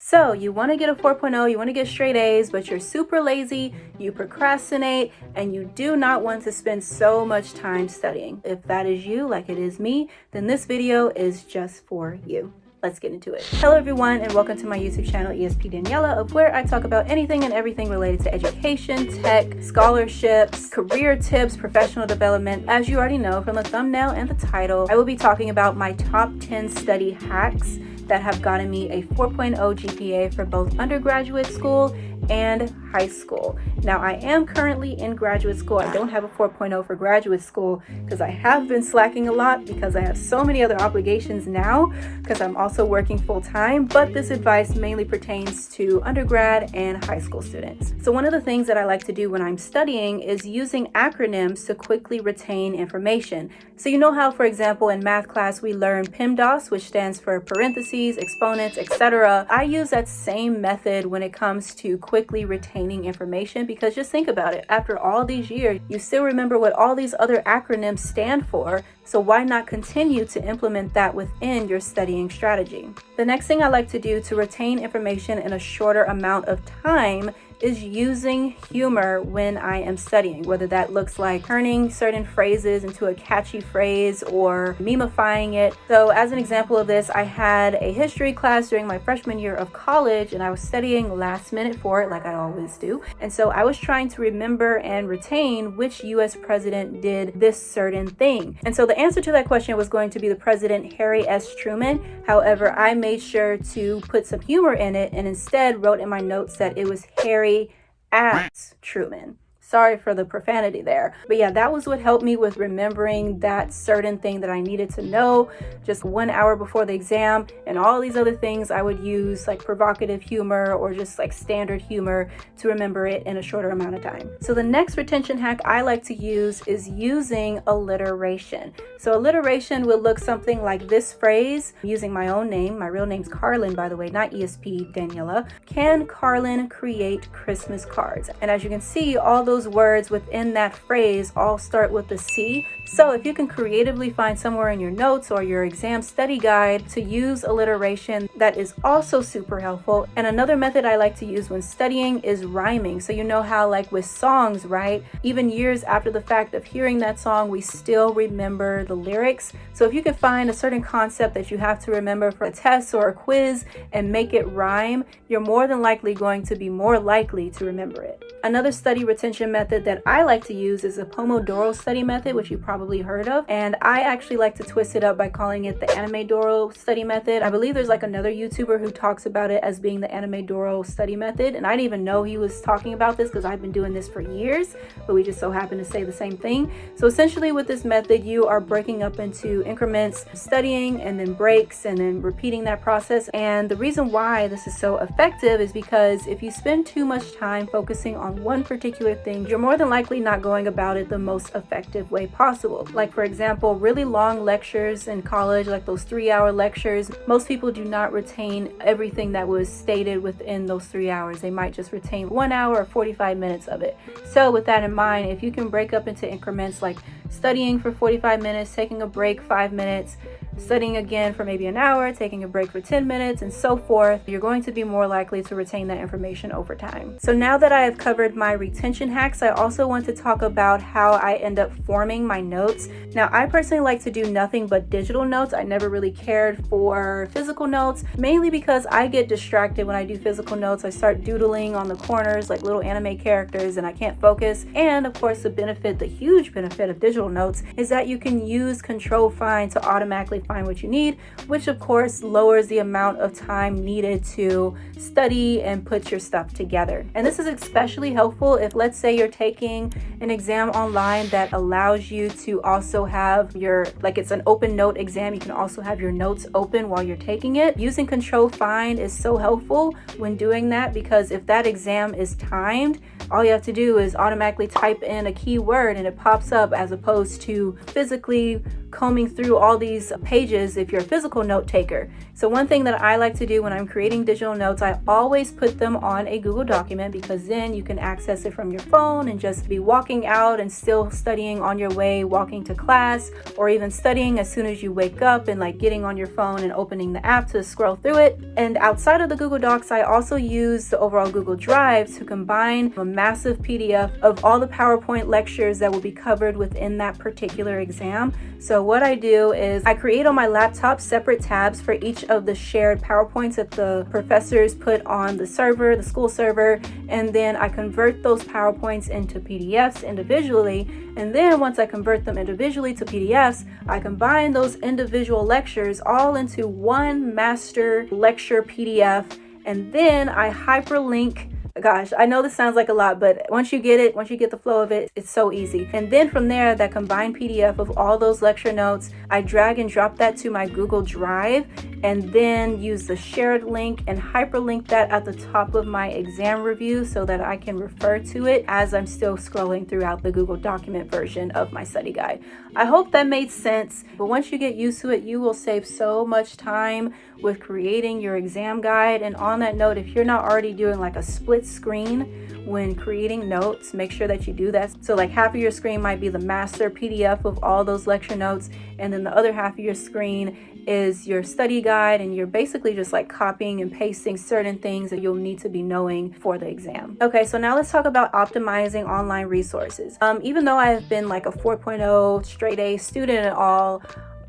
So you want to get a 4.0, you want to get straight A's, but you're super lazy, you procrastinate, and you do not want to spend so much time studying. If that is you, like it is me, then this video is just for you. Let's get into it. Hello everyone and welcome to my YouTube channel ESP Daniela of where I talk about anything and everything related to education, tech, scholarships, career tips, professional development. As you already know from the thumbnail and the title, I will be talking about my top 10 study hacks that have gotten me a 4.0 GPA for both undergraduate school and high school. Now I am currently in graduate school. I don't have a 4.0 for graduate school because I have been slacking a lot because I have so many other obligations now because I'm also working full time, but this advice mainly pertains to undergrad and high school students. So one of the things that I like to do when I'm studying is using acronyms to quickly retain information. So you know how, for example, in math class, we learn PEMDAS, which stands for parentheses, exponents, etc. I use that same method when it comes to quickly retaining information because just think about it. After all these years, you still remember what all these other acronyms stand for. So why not continue to implement that within your studying strategy? The next thing I like to do to retain information in a shorter amount of time is using humor when I am studying, whether that looks like turning certain phrases into a catchy phrase or memifying it. So as an example of this, I had a history class during my freshman year of college and I was studying last minute for it like I always do. And so I was trying to remember and retain which US president did this certain thing. And so the answer to that question was going to be the president Harry S. Truman. However, I made sure to put some humor in it and instead wrote in my notes that it was Harry Harry at Truman. Sorry for the profanity there. But yeah, that was what helped me with remembering that certain thing that I needed to know just one hour before the exam and all these other things I would use like provocative humor or just like standard humor to remember it in a shorter amount of time. So the next retention hack I like to use is using alliteration. So alliteration will look something like this phrase using my own name. My real name's Carlin, by the way, not ESP Daniela. Can Carlin create Christmas cards? And as you can see, all those those words within that phrase all start with the C. So if you can creatively find somewhere in your notes or your exam study guide to use alliteration, that is also super helpful. And another method I like to use when studying is rhyming. So you know how like with songs, right? Even years after the fact of hearing that song, we still remember the lyrics. So if you can find a certain concept that you have to remember for a test or a quiz and make it rhyme, you're more than likely going to be more likely to remember it. Another study retention method that I like to use is a Pomodoro study method, which you probably heard of. And I actually like to twist it up by calling it the Anime Doro study method. I believe there's like another YouTuber who talks about it as being the Anime Doro study method. And I didn't even know he was talking about this because I've been doing this for years, but we just so happen to say the same thing. So essentially with this method, you are breaking up into increments, studying and then breaks and then repeating that process. And the reason why this is so effective is because if you spend too much time focusing on on one particular thing, you're more than likely not going about it the most effective way possible. Like for example, really long lectures in college, like those three hour lectures, most people do not retain everything that was stated within those three hours. They might just retain one hour or 45 minutes of it. So with that in mind, if you can break up into increments like studying for 45 minutes, taking a break five minutes, studying again for maybe an hour, taking a break for 10 minutes, and so forth, you're going to be more likely to retain that information over time. So now that I have covered my retention hacks, I also want to talk about how I end up forming my notes. Now, I personally like to do nothing but digital notes. I never really cared for physical notes, mainly because I get distracted when I do physical notes. I start doodling on the corners like little anime characters and I can't focus. And of course, the benefit, the huge benefit of digital notes is that you can use control find to automatically find what you need, which of course lowers the amount of time needed to study and put your stuff together. And this is especially helpful if let's say you're taking an exam online that allows you to also have your, like it's an open note exam, you can also have your notes open while you're taking it. Using control find is so helpful when doing that because if that exam is timed, all you have to do is automatically type in a keyword and it pops up as opposed to physically combing through all these pages if you're a physical note taker. So one thing that I like to do when I'm creating digital notes, I always put them on a Google document because then you can access it from your phone and just be walking out and still studying on your way, walking to class, or even studying as soon as you wake up and like getting on your phone and opening the app to scroll through it. And outside of the Google Docs, I also use the overall Google Drive to combine a massive PDF of all the PowerPoint lectures that will be covered within that particular exam. So what I do is I create on my laptop separate tabs for each of the shared PowerPoints that the professors put on the server, the school server, and then I convert those PowerPoints into PDFs individually. And then once I convert them individually to PDFs, I combine those individual lectures all into one master lecture PDF. And then I hyperlink gosh i know this sounds like a lot but once you get it once you get the flow of it it's so easy. And then from there that combined pdf of all those lecture notes i drag and drop that to my google drive and then use the shared link and hyperlink that at the top of my exam review so that i can refer to it as i'm still scrolling throughout the google document version of my study guide. I hope that made sense but once you get used to it you will save so much time with creating your exam guide. And on that note if you're not already doing like a split screen when creating notes make sure that you do that. So like half of your screen might be the master pdf of all those lecture notes and then the other half of your screen is your study guide and you're basically just like copying and pasting certain things that you'll need to be knowing for the exam. Okay, so now let's talk about optimizing online resources. Um, even though I have been like a 4.0 straight A student at all,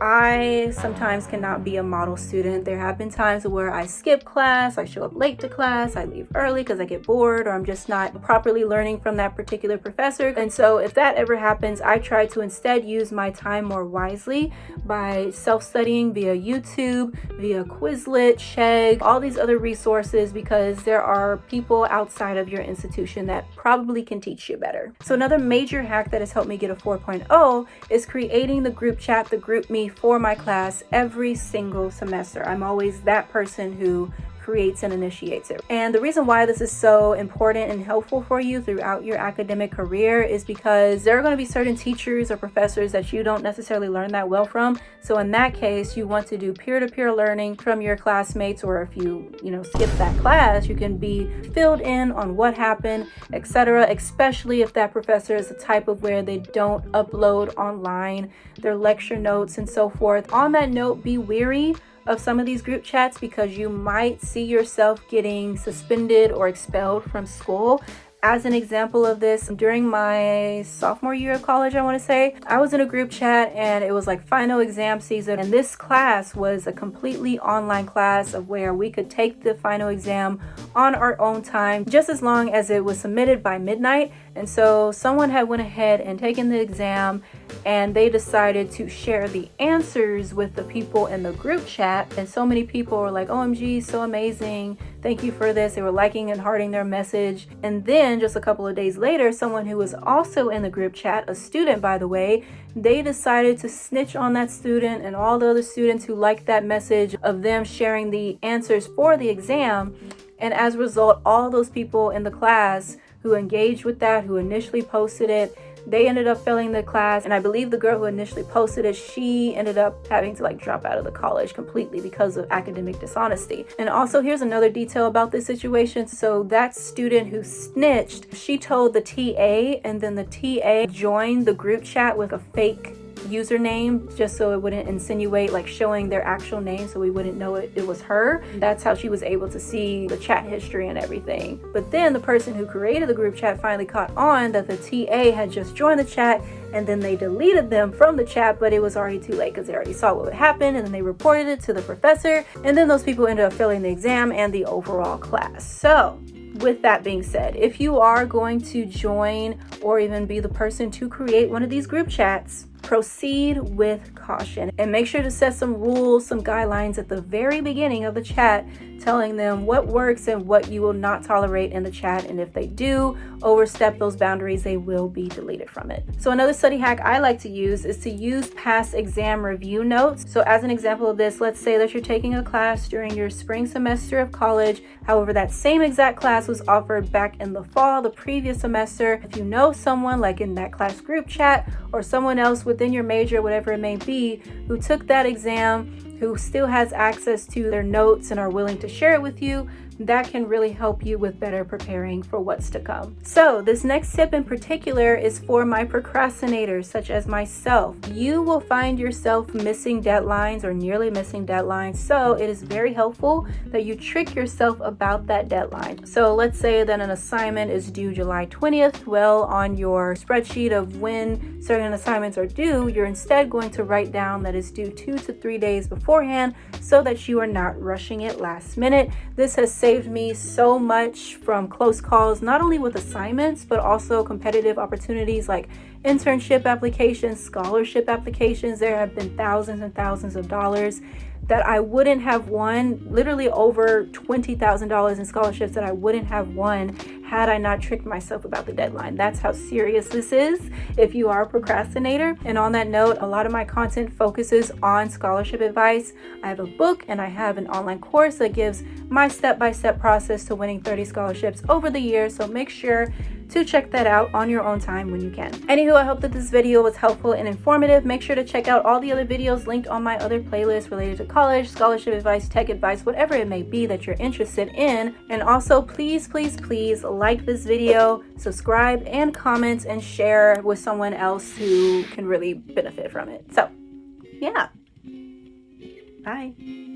I sometimes cannot be a model student. There have been times where I skip class, I show up late to class, I leave early because I get bored or I'm just not properly learning from that particular professor. And so if that ever happens, I try to instead use my time more wisely by self-studying via YouTube, via Quizlet, Chegg, all these other resources because there are people outside of your institution that probably can teach you better. So another major hack that has helped me get a 4.0 is creating the group chat, the GroupMe for my class every single semester. I'm always that person who creates and initiates it. And the reason why this is so important and helpful for you throughout your academic career is because there are going to be certain teachers or professors that you don't necessarily learn that well from. So in that case, you want to do peer-to-peer -peer learning from your classmates or if you, you know, skip that class, you can be filled in on what happened, etc. especially if that professor is the type of where they don't upload online their lecture notes and so forth. On that note, be weary of some of these group chats because you might see yourself getting suspended or expelled from school as an example of this, during my sophomore year of college, I want to say, I was in a group chat and it was like final exam season. And this class was a completely online class of where we could take the final exam on our own time, just as long as it was submitted by midnight. And so someone had went ahead and taken the exam and they decided to share the answers with the people in the group chat. And so many people were like, OMG, so amazing. Thank you for this. They were liking and hearting their message. And then just a couple of days later, someone who was also in the group chat, a student by the way, they decided to snitch on that student and all the other students who liked that message of them sharing the answers for the exam. And as a result, all those people in the class who engaged with that, who initially posted it, they ended up failing the class and i believe the girl who initially posted it she ended up having to like drop out of the college completely because of academic dishonesty. And also here's another detail about this situation. So that student who snitched she told the ta and then the ta joined the group chat with a fake username just so it wouldn't insinuate like showing their actual name so we wouldn't know it, it was her. That's how she was able to see the chat history and everything. But then the person who created the group chat finally caught on that the TA had just joined the chat and then they deleted them from the chat but it was already too late because they already saw what would happen and then they reported it to the professor and then those people ended up failing the exam and the overall class. So with that being said, if you are going to join or even be the person to create one of these group chats, proceed with caution and make sure to set some rules, some guidelines at the very beginning of the chat telling them what works and what you will not tolerate in the chat. And if they do overstep those boundaries, they will be deleted from it. So another study hack I like to use is to use past exam review notes. So as an example of this, let's say that you're taking a class during your spring semester of college. However, that same exact class was offered back in the fall, the previous semester. If you know someone like in that class group chat or someone else within your major, whatever it may be, who took that exam who still has access to their notes and are willing to share it with you, that can really help you with better preparing for what's to come. So this next tip in particular is for my procrastinators such as myself. You will find yourself missing deadlines or nearly missing deadlines. So it is very helpful that you trick yourself about that deadline. So let's say that an assignment is due July 20th. Well, on your spreadsheet of when certain assignments are due, you're instead going to write down that it's due two to three days beforehand so that you are not rushing it last minute. This has saved me so much from close calls, not only with assignments, but also competitive opportunities like internship applications, scholarship applications. There have been thousands and thousands of dollars that I wouldn't have won, literally over $20,000 in scholarships that I wouldn't have won had I not tricked myself about the deadline. That's how serious this is if you are a procrastinator. And on that note, a lot of my content focuses on scholarship advice. I have a book and I have an online course that gives my step-by-step -step process to winning 30 scholarships over the years. So make sure to check that out on your own time when you can. Anywho, I hope that this video was helpful and informative. Make sure to check out all the other videos linked on my other playlists related to college, scholarship advice, tech advice, whatever it may be that you're interested in. And also, please, please, please like this video, subscribe, and comment and share with someone else who can really benefit from it. So, yeah. Bye.